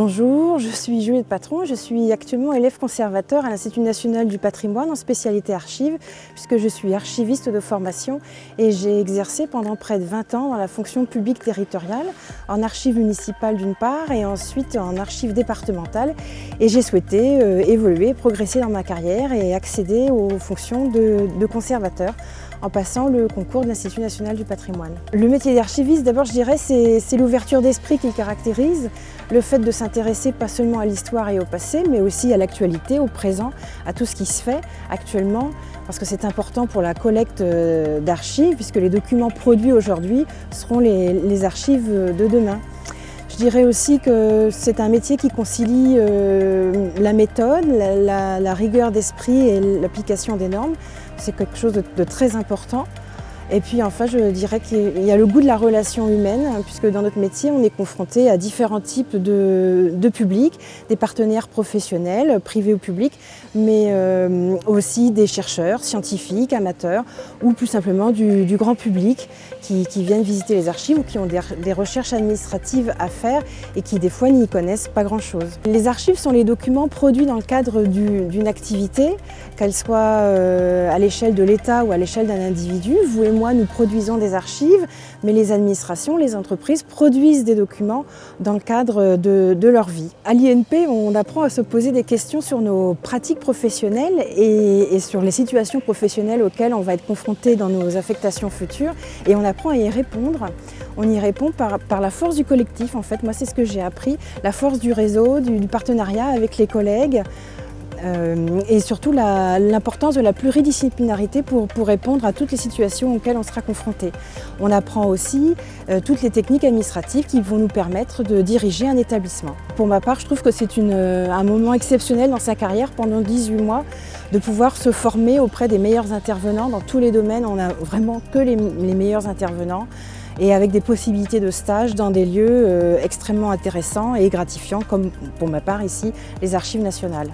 Bonjour, je suis Juliette Patron, je suis actuellement élève conservateur à l'Institut national du patrimoine en spécialité archives, puisque je suis archiviste de formation et j'ai exercé pendant près de 20 ans dans la fonction publique territoriale, en archives municipales d'une part et ensuite en archives départementales. Et j'ai souhaité euh, évoluer, progresser dans ma carrière et accéder aux fonctions de, conservateur en passant le concours de l'Institut national du patrimoine. Le métier d'archiviste, d'abord je dirais, c'est l'ouverture d'esprit qui le caractérise, le fait de s'intéresser pas seulement à l'histoire et au passé, mais aussi à l'actualité, au présent, à tout ce qui se fait actuellement, parce que c'est important pour la collecte euh, d'archives, puisque les documents produits aujourd'hui seront les, archives de demain. Je dirais aussi que c'est un métier qui concilie euh, la méthode, la rigueur d'esprit et l'application des normes. C'est quelque chose de, très important. Et puis enfin, je dirais qu'il y a le goût de la relation humaine, hein, puisque dans notre métier, on est confronté à différents types de, publics, des partenaires professionnels, privés ou publics, mais euh, aussi des chercheurs, scientifiques, amateurs, ou plus simplement du, grand public qui, viennent visiter les archives ou qui ont des, recherches administratives à faire et qui des fois n'y connaissent pas grand-chose. Les archives sont les documents produits dans le cadre d'une activité, qu'elle soit euh, à l'échelle de l'État ou à l'échelle d'un individu. Moi, nous produisons des archives, mais les administrations, les entreprises produisent des documents dans le cadre de, leur vie. À l'INP, on apprend à se poser des questions sur nos pratiques professionnelles et, sur les situations professionnelles auxquelles on va être confronté dans nos affectations futures et on apprend à y répondre. On y répond par, la force du collectif, en fait. Moi, c'est ce que j'ai appris, la force du réseau, du partenariat avec les collègues, euh, et surtout l'importance de la pluridisciplinarité pour, répondre à toutes les situations auxquelles on sera confronté. On apprend aussi euh, toutes les techniques administratives qui vont nous permettre de diriger un établissement. Pour ma part, je trouve que c'est euh, un moment exceptionnel dans sa carrière pendant 18 mois de pouvoir se former auprès des meilleurs intervenants dans tous les domaines. On n'a vraiment que les, meilleurs intervenants et avec des possibilités de stage dans des lieux extrêmement intéressants et gratifiants comme pour ma part ici les archives nationales.